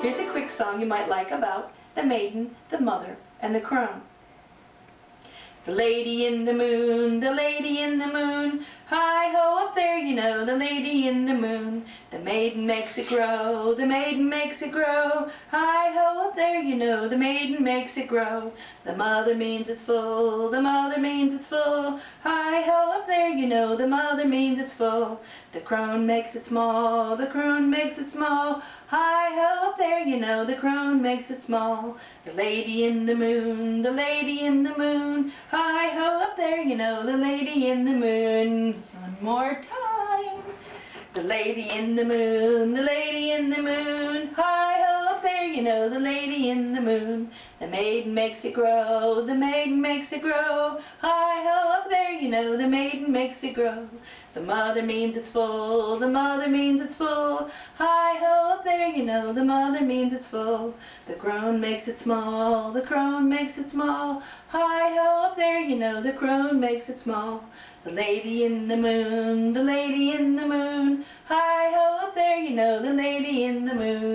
Here's a quick song you might like about the maiden, the mother, and the crone. The lady in the moon, the lady in the moon, hi-ho up there you know, the lady in the moon. The maiden makes it grow, the maiden makes it grow, hi-ho up there you know, the maiden makes it grow. The mother means it's full, the mother means it's full, there you know, the mother means it's full. The crone makes it small, the crone makes it small, hi-ho up there you know, the crone makes it small. The lady in the moon, the lady in the moon, Hi-ho up there, you know, the lady in the moon. One more time. The lady in the moon, the lady in the moon. There, you know, the lady in the moon. The maiden makes it grow, the maiden makes it grow. Hi-ho up there, you know, the maiden makes it grow. The mother means it's full, the mother means it's full. Hi-ho up there, you know, the mother means it's full. The crone makes it small, the crone makes it small. Hi-ho up there, you know, the crone makes it small. The lady in the moon, the lady in the moon. Hi-ho up there, you know, the lady in the moon.